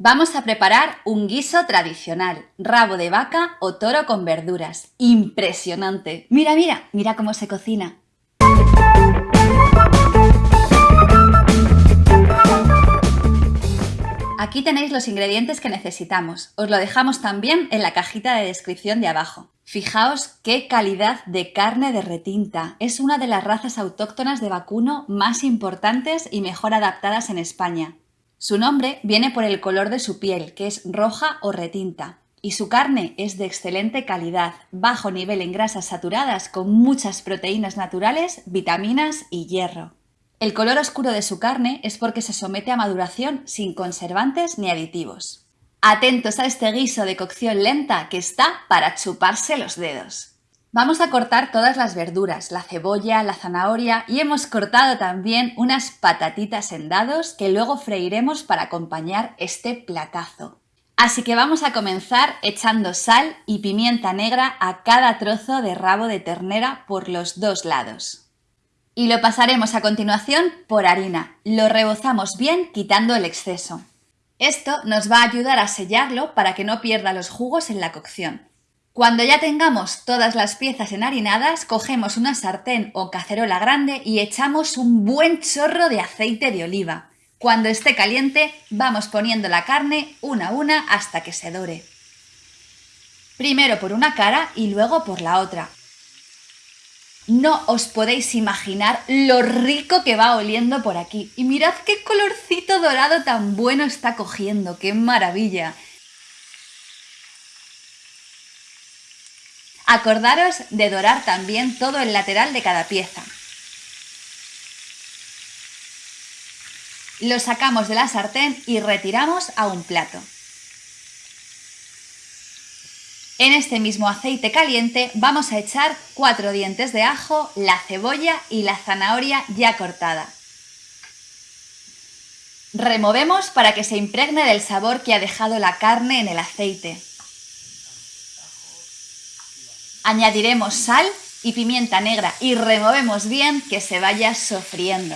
Vamos a preparar un guiso tradicional, rabo de vaca o toro con verduras. ¡Impresionante! Mira, mira, mira cómo se cocina. Aquí tenéis los ingredientes que necesitamos. Os lo dejamos también en la cajita de descripción de abajo. Fijaos qué calidad de carne de retinta. Es una de las razas autóctonas de vacuno más importantes y mejor adaptadas en España. Su nombre viene por el color de su piel, que es roja o retinta, y su carne es de excelente calidad, bajo nivel en grasas saturadas con muchas proteínas naturales, vitaminas y hierro. El color oscuro de su carne es porque se somete a maduración sin conservantes ni aditivos. Atentos a este guiso de cocción lenta que está para chuparse los dedos. Vamos a cortar todas las verduras, la cebolla, la zanahoria y hemos cortado también unas patatitas en dados que luego freiremos para acompañar este platazo. Así que vamos a comenzar echando sal y pimienta negra a cada trozo de rabo de ternera por los dos lados. Y lo pasaremos a continuación por harina. Lo rebozamos bien quitando el exceso. Esto nos va a ayudar a sellarlo para que no pierda los jugos en la cocción. Cuando ya tengamos todas las piezas enharinadas, cogemos una sartén o cacerola grande y echamos un buen chorro de aceite de oliva. Cuando esté caliente, vamos poniendo la carne una a una hasta que se dore. Primero por una cara y luego por la otra. No os podéis imaginar lo rico que va oliendo por aquí. Y mirad qué colorcito dorado tan bueno está cogiendo, qué maravilla. Acordaros de dorar también todo el lateral de cada pieza. Lo sacamos de la sartén y retiramos a un plato. En este mismo aceite caliente vamos a echar cuatro dientes de ajo, la cebolla y la zanahoria ya cortada. Removemos para que se impregne del sabor que ha dejado la carne en el aceite. Añadiremos sal y pimienta negra y removemos bien que se vaya sofriendo.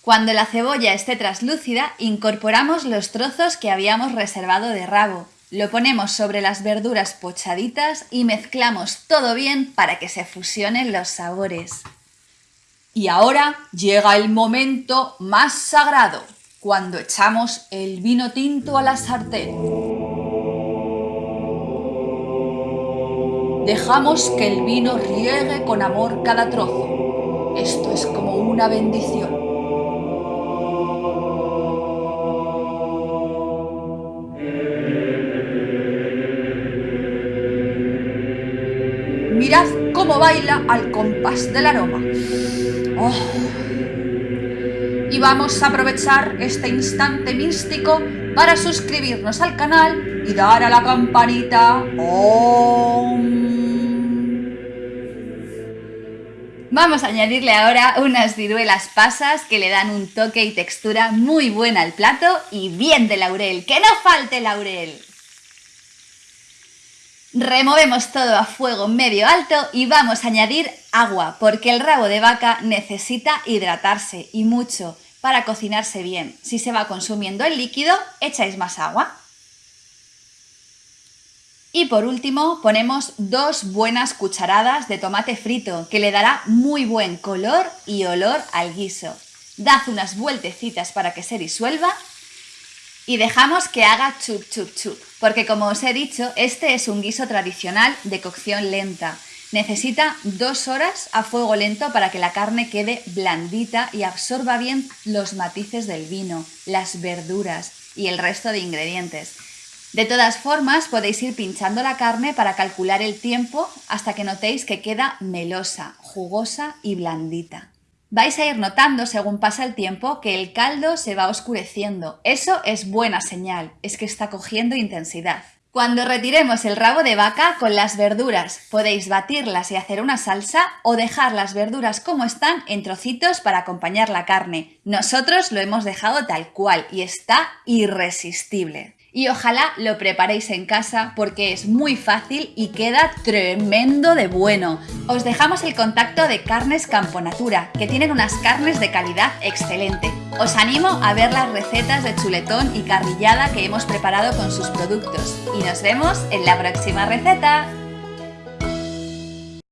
Cuando la cebolla esté traslúcida, incorporamos los trozos que habíamos reservado de rabo. Lo ponemos sobre las verduras pochaditas y mezclamos todo bien para que se fusionen los sabores. Y ahora llega el momento más sagrado, cuando echamos el vino tinto a la sartén. Dejamos que el vino riegue con amor cada trozo. Esto es como una bendición. Mirad cómo baila al compás del aroma. Oh. Y vamos a aprovechar este instante místico para suscribirnos al canal y dar a la campanita. Vamos a añadirle ahora unas ciruelas pasas que le dan un toque y textura muy buena al plato y bien de laurel, ¡que no falte laurel! Removemos todo a fuego medio alto y vamos a añadir agua porque el rabo de vaca necesita hidratarse y mucho para cocinarse bien. Si se va consumiendo el líquido, echáis más agua. Y por último ponemos dos buenas cucharadas de tomate frito que le dará muy buen color y olor al guiso. Dad unas vueltecitas para que se disuelva y dejamos que haga chup chup chup, porque como os he dicho, este es un guiso tradicional de cocción lenta. Necesita dos horas a fuego lento para que la carne quede blandita y absorba bien los matices del vino, las verduras y el resto de ingredientes. De todas formas, podéis ir pinchando la carne para calcular el tiempo hasta que notéis que queda melosa, jugosa y blandita. Vais a ir notando según pasa el tiempo que el caldo se va oscureciendo. Eso es buena señal, es que está cogiendo intensidad. Cuando retiremos el rabo de vaca con las verduras, podéis batirlas y hacer una salsa o dejar las verduras como están en trocitos para acompañar la carne. Nosotros lo hemos dejado tal cual y está irresistible. Y ojalá lo preparéis en casa porque es muy fácil y queda tremendo de bueno. Os dejamos el contacto de Carnes Camponatura, que tienen unas carnes de calidad excelente. Os animo a ver las recetas de chuletón y carrillada que hemos preparado con sus productos y nos vemos en la próxima receta.